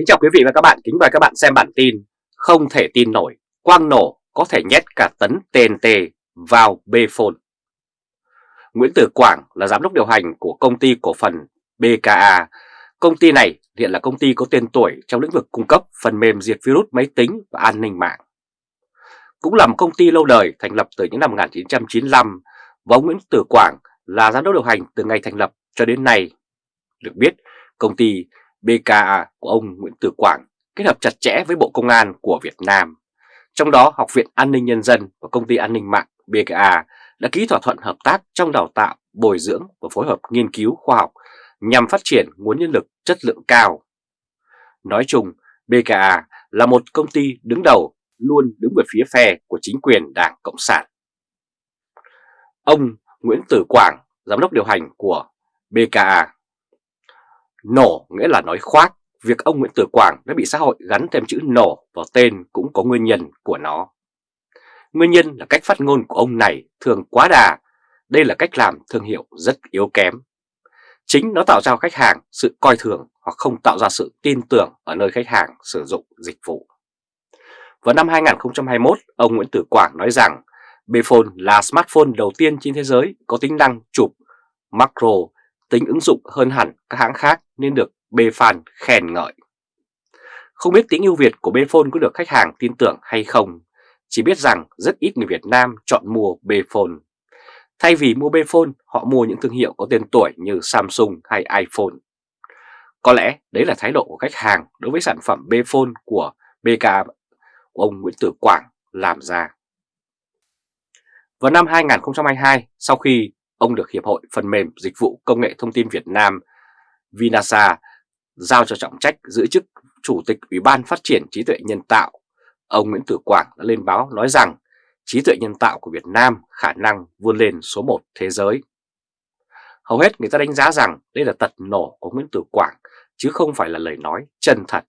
Kính chào quý vị và các bạn, kính mời các bạn xem bản tin Không thể tin nổi, quang nổ có thể nhét cả tấn TNT vào B-Phone Nguyễn Tử Quảng là giám đốc điều hành của công ty cổ phần BKA Công ty này hiện là công ty có tên tuổi trong lĩnh vực cung cấp phần mềm diệt virus máy tính và an ninh mạng. Cũng là một công ty lâu đời thành lập từ những năm 1995 Và ông Nguyễn Tử Quảng là giám đốc điều hành từ ngày thành lập cho đến nay. Được biết, công ty BKA của ông Nguyễn Tử Quảng kết hợp chặt chẽ với Bộ Công an của Việt Nam. Trong đó Học viện An ninh Nhân dân và Công ty An ninh mạng BKA đã ký thỏa thuận hợp tác trong đào tạo, bồi dưỡng và phối hợp nghiên cứu khoa học nhằm phát triển nguồn nhân lực chất lượng cao. Nói chung, BKA là một công ty đứng đầu luôn đứng về phía phe của chính quyền Đảng Cộng sản. Ông Nguyễn Tử Quảng, giám đốc điều hành của BKA Nổ nghĩa là nói khoác, việc ông Nguyễn Tử Quảng đã bị xã hội gắn thêm chữ nổ vào tên cũng có nguyên nhân của nó. Nguyên nhân là cách phát ngôn của ông này thường quá đà, đây là cách làm thương hiệu rất yếu kém. Chính nó tạo ra khách hàng sự coi thường hoặc không tạo ra sự tin tưởng ở nơi khách hàng sử dụng dịch vụ. Vào năm 2021, ông Nguyễn Tử Quảng nói rằng Bphone là smartphone đầu tiên trên thế giới có tính năng chụp macro tính ứng dụng hơn hẳn các hãng khác nên được Bfan khen ngợi. Không biết tính ưu việt của Bphone có được khách hàng tin tưởng hay không, chỉ biết rằng rất ít người Việt Nam chọn mua Bphone. Thay vì mua Bphone, họ mua những thương hiệu có tên tuổi như Samsung hay iPhone. Có lẽ đấy là thái độ của khách hàng đối với sản phẩm Bphone của BK của ông Nguyễn Tử Quảng làm ra. Vào năm 2022, sau khi ông được Hiệp hội Phần mềm Dịch vụ Công nghệ Thông tin Việt Nam, Vinasa, giao cho trọng trách giữ chức Chủ tịch Ủy ban Phát triển Trí tuệ Nhân tạo. Ông Nguyễn Tử Quảng đã lên báo nói rằng trí tuệ nhân tạo của Việt Nam khả năng vươn lên số 1 thế giới. Hầu hết người ta đánh giá rằng đây là tật nổ của Nguyễn Tử Quảng, chứ không phải là lời nói chân thật.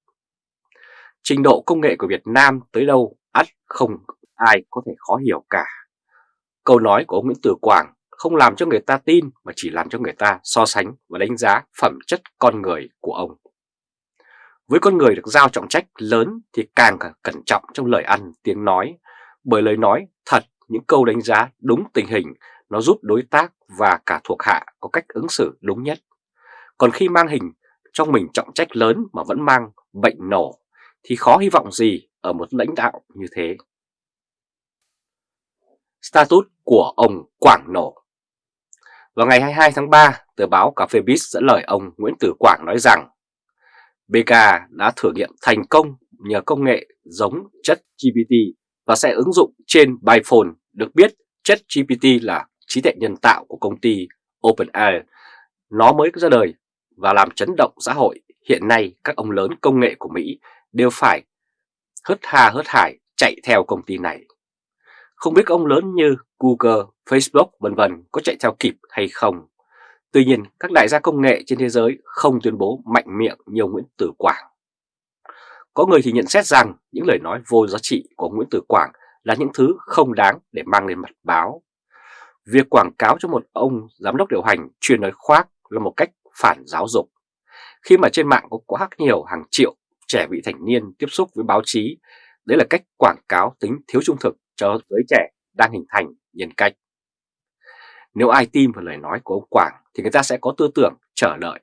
Trình độ công nghệ của Việt Nam tới đâu, ắt không ai có thể khó hiểu cả. Câu nói của ông Nguyễn Tử Quảng không làm cho người ta tin mà chỉ làm cho người ta so sánh và đánh giá phẩm chất con người của ông. Với con người được giao trọng trách lớn thì càng cẩn trọng trong lời ăn tiếng nói, bởi lời nói thật những câu đánh giá đúng tình hình nó giúp đối tác và cả thuộc hạ có cách ứng xử đúng nhất. Còn khi mang hình trong mình trọng trách lớn mà vẫn mang bệnh nổ thì khó hy vọng gì ở một lãnh đạo như thế. Status của ông Quảng Nổ vào ngày 22 tháng 3, tờ báo Cà phê Biz dẫn lời ông Nguyễn Tử Quảng nói rằng BK đã thử nghiệm thành công nhờ công nghệ giống chất GPT và sẽ ứng dụng trên Biphone Được biết, chất GPT là trí tuệ nhân tạo của công ty OpenAI. Nó mới ra đời và làm chấn động xã hội. Hiện nay, các ông lớn công nghệ của Mỹ đều phải hớt hà hớt hải chạy theo công ty này. Không biết ông lớn như Google, Facebook vân vân có chạy theo kịp hay không. Tuy nhiên, các đại gia công nghệ trên thế giới không tuyên bố mạnh miệng như Nguyễn Tử Quảng. Có người thì nhận xét rằng những lời nói vô giá trị của Nguyễn Tử Quảng là những thứ không đáng để mang lên mặt báo. Việc quảng cáo cho một ông giám đốc điều hành chuyên nói khoác là một cách phản giáo dục. Khi mà trên mạng có quá nhiều hàng triệu trẻ vị thành niên tiếp xúc với báo chí, đấy là cách quảng cáo tính thiếu trung thực cho giới trẻ đang hình thành nhân cách. Nếu ai tin vào lời nói của ông Quảng thì người ta sẽ có tư tưởng chờ đợi.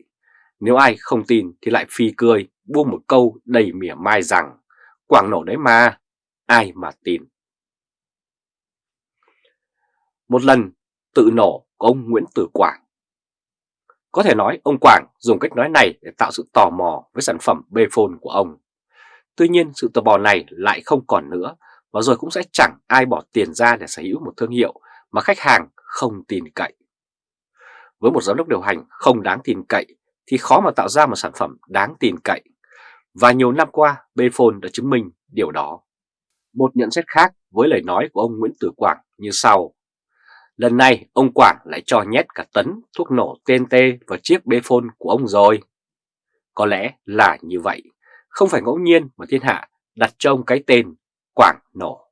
Nếu ai không tin thì lại phi cười, buông một câu đầy mỉa mai rằng Quảng nổ đấy mà, ai mà tin. Một lần tự nổ của ông Nguyễn Tử Quảng. Có thể nói ông Quảng dùng cách nói này để tạo sự tò mò với sản phẩm Bphone của ông. Tuy nhiên sự tò mò này lại không còn nữa và rồi cũng sẽ chẳng ai bỏ tiền ra để sở hữu một thương hiệu mà khách hàng không tin cậy. Với một giám đốc điều hành không đáng tin cậy thì khó mà tạo ra một sản phẩm đáng tin cậy. Và nhiều năm qua, Bphone đã chứng minh điều đó. Một nhận xét khác với lời nói của ông Nguyễn Tử Quảng như sau. Lần này ông Quảng lại cho nhét cả tấn thuốc nổ TNT vào chiếc Bphone của ông rồi. Có lẽ là như vậy, không phải ngẫu nhiên mà thiên hạ đặt cho ông cái tên Quảng nổ.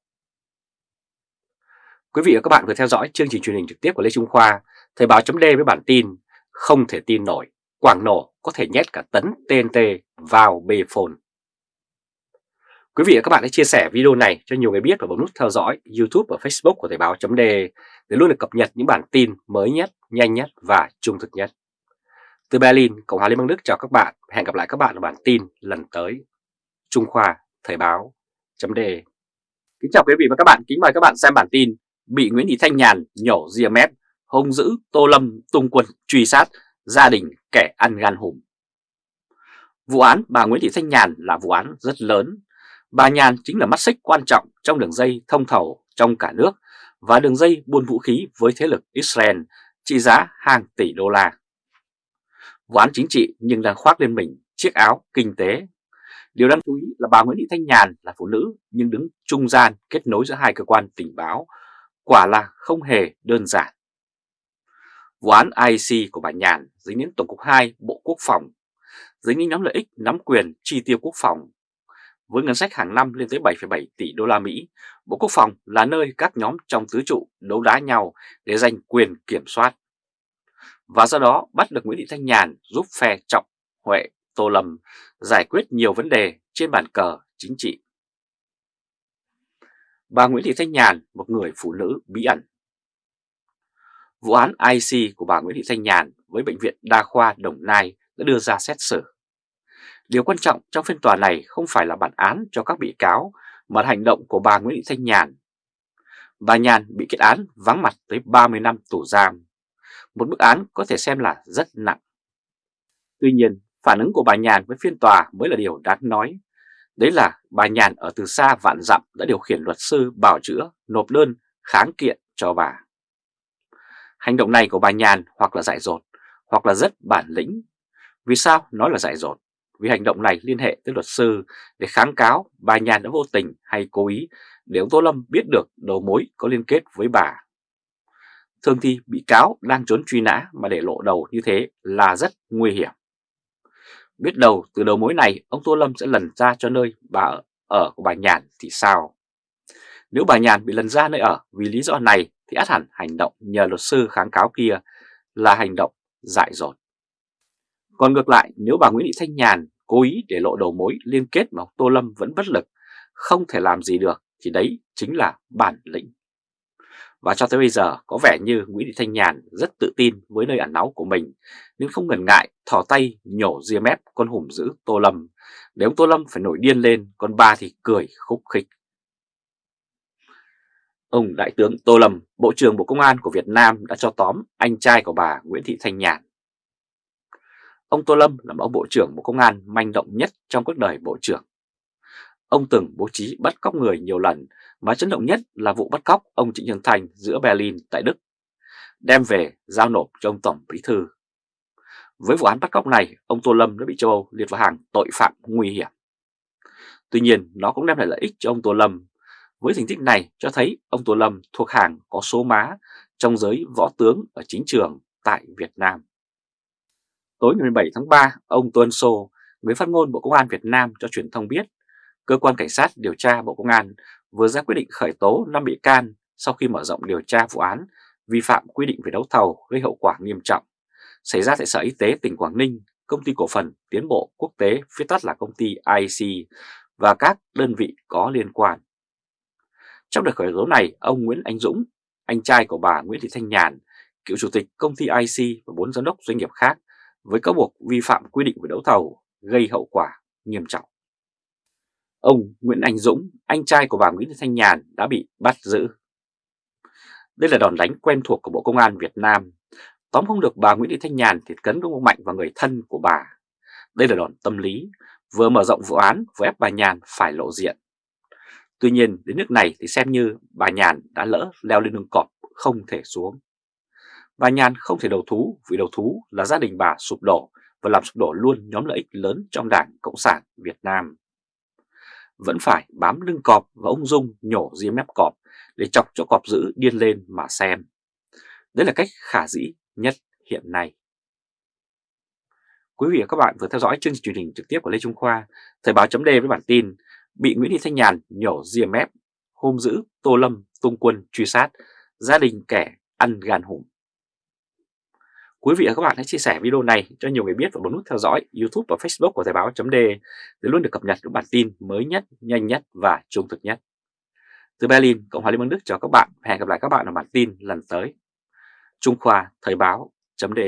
Quý vị và các bạn vừa theo dõi chương trình truyền hình trực tiếp của Lê Trung Khoa, Thời báo chấm với bản tin Không thể tin nổi, Quảng nổ có thể nhét cả tấn TNT vào bê phồn. Quý vị và các bạn hãy chia sẻ video này cho nhiều người biết và bấm nút theo dõi YouTube và Facebook của Thời báo .de để luôn được cập nhật những bản tin mới nhất, nhanh nhất và trung thực nhất. Từ Berlin, Cộng hòa Liên bang Đức chào các bạn. Hẹn gặp lại các bạn ở bản tin lần tới. Trung Khoa Thời báo .de Kính chào quý vị và các bạn. Kính mời các bạn xem bản tin Bị Nguyễn Thị Thanh Nhàn nhổ ria mép, hung dữ Tô Lâm tung quân truy sát gia đình kẻ ăn gan hùm. Vụ án bà Nguyễn Thị Thanh Nhàn là vụ án rất lớn Bà Nhàn chính là mắt xích quan trọng trong đường dây thông thầu trong cả nước và đường dây buôn vũ khí với thế lực Israel trị giá hàng tỷ đô la. Vụ án chính trị nhưng đang khoác lên mình chiếc áo kinh tế. Điều đáng chú ý là bà Nguyễn Thị Thanh Nhàn là phụ nữ nhưng đứng trung gian kết nối giữa hai cơ quan tình báo, quả là không hề đơn giản. Vụ án IC của bà Nhàn dính đến Tổng cục 2 Bộ Quốc phòng, dính đến nhóm lợi ích nắm quyền chi tiêu quốc phòng với ngân sách hàng năm lên tới 7,7 tỷ đô la Mỹ, Bộ Quốc phòng là nơi các nhóm trong tứ trụ đấu đá nhau để giành quyền kiểm soát. Và do đó bắt được Nguyễn Thị Thanh Nhàn giúp phe Trọng, Huệ, Tô Lâm giải quyết nhiều vấn đề trên bàn cờ chính trị. Bà Nguyễn Thị Thanh Nhàn, một người phụ nữ bí ẩn. Vụ án IC của bà Nguyễn Thị Thanh Nhàn với Bệnh viện Đa khoa Đồng Nai đã đưa ra xét xử. Điều quan trọng trong phiên tòa này không phải là bản án cho các bị cáo mà là hành động của bà Nguyễn Thị Thanh Nhàn. Bà Nhàn bị kết án vắng mặt tới 30 năm tù giam, một bức án có thể xem là rất nặng. Tuy nhiên, phản ứng của bà Nhàn với phiên tòa mới là điều đáng nói. Đấy là bà Nhàn ở từ xa vạn dặm đã điều khiển luật sư bảo chữa nộp đơn kháng kiện cho bà. Hành động này của bà Nhàn hoặc là dại dột, hoặc là rất bản lĩnh. Vì sao nói là dại dột? vì hành động này liên hệ tới luật sư để kháng cáo bà Nhàn đã vô tình hay cố ý để ông Tô Lâm biết được đầu mối có liên kết với bà. Thường thì bị cáo đang trốn truy nã mà để lộ đầu như thế là rất nguy hiểm. Biết đầu từ đầu mối này ông Tô Lâm sẽ lần ra cho nơi bà ở, ở của bà Nhàn thì sao? Nếu bà Nhàn bị lần ra nơi ở vì lý do này thì át hẳn hành động nhờ luật sư kháng cáo kia là hành động dại dột. Còn ngược lại nếu bà Nguyễn Thị Thanh Nhàn cố ý để lộ đầu mối liên kết mà Tô Lâm vẫn bất lực, không thể làm gì được thì đấy chính là bản lĩnh. Và cho tới bây giờ có vẻ như Nguyễn Thị Thanh Nhàn rất tự tin với nơi ẩn náu của mình nên không ngần ngại thò tay nhổ ria mép con hùm giữ Tô Lâm. nếu ông Tô Lâm phải nổi điên lên, còn bà thì cười khúc khích. Ông Đại tướng Tô Lâm, Bộ trưởng Bộ Công an của Việt Nam đã cho tóm anh trai của bà Nguyễn Thị Thanh Nhàn Ông Tô Lâm là ông Bộ trưởng Bộ Công an manh động nhất trong cuộc đời Bộ trưởng. Ông từng bố trí bắt cóc người nhiều lần, mà chấn động nhất là vụ bắt cóc ông Trịnh Nhân Thành giữa Berlin tại Đức, đem về giao nộp cho ông Tổng Bí Thư. Với vụ án bắt cóc này, ông Tô Lâm đã bị châu Âu liệt vào hàng tội phạm nguy hiểm. Tuy nhiên, nó cũng đem lại lợi ích cho ông Tô Lâm. Với thành tích này cho thấy ông Tô Lâm thuộc hàng có số má trong giới võ tướng ở chính trường tại Việt Nam. Tối ngày 17 tháng 3, ông Tuân Sô, người phát ngôn Bộ Công an Việt Nam cho truyền thông biết, Cơ quan Cảnh sát điều tra Bộ Công an vừa ra quyết định khởi tố 5 bị can sau khi mở rộng điều tra vụ án vi phạm quy định về đấu thầu gây hậu quả nghiêm trọng xảy ra tại Sở Y tế tỉnh Quảng Ninh, Công ty Cổ phần Tiến bộ Quốc tế, viết tắt là công ty IC và các đơn vị có liên quan. Trong đợt khởi tố này, ông Nguyễn Anh Dũng, anh trai của bà Nguyễn Thị Thanh Nhàn, cựu chủ tịch công ty IC và bốn giám đốc doanh nghiệp khác với cáo buộc vi phạm quy định về đấu thầu gây hậu quả nghiêm trọng. Ông Nguyễn Anh Dũng, anh trai của bà Nguyễn Thị Thanh Nhàn đã bị bắt giữ. Đây là đòn đánh quen thuộc của Bộ Công an Việt Nam. Tóm không được bà Nguyễn Thị Thanh Nhàn thì cấn công mạnh vào người thân của bà. Đây là đòn tâm lý, vừa mở rộng vụ án vừa ép bà Nhàn phải lộ diện. Tuy nhiên đến nước này thì xem như bà Nhàn đã lỡ leo lên đường cọp không thể xuống. Bà Nhàn không thể đầu thú vì đầu thú là gia đình bà sụp đổ và làm sụp đổ luôn nhóm lợi ích lớn trong Đảng Cộng sản Việt Nam. Vẫn phải bám lưng cọp và ông Dung nhổ ria mép cọp để chọc cho cọp giữ điên lên mà xem. Đấy là cách khả dĩ nhất hiện nay. Quý vị và các bạn vừa theo dõi chương trình truyền hình trực tiếp của Lê Trung Khoa, Thời báo chấm với bản tin bị Nguyễn Thị Thanh Nhàn nhổ ria mép, hôm giữ Tô Lâm tung quân truy sát, gia đình kẻ ăn gan hùm. Quý vị và các bạn hãy chia sẻ video này cho nhiều người biết và bấm nút theo dõi YouTube và Facebook của Thời báo .d để luôn được cập nhật những bản tin mới nhất, nhanh nhất và trung thực nhất. Từ Berlin, Cộng hòa Liên bang Đức chào các bạn. Hẹn gặp lại các bạn ở bản tin lần tới. Trung Khoa Thời báo .d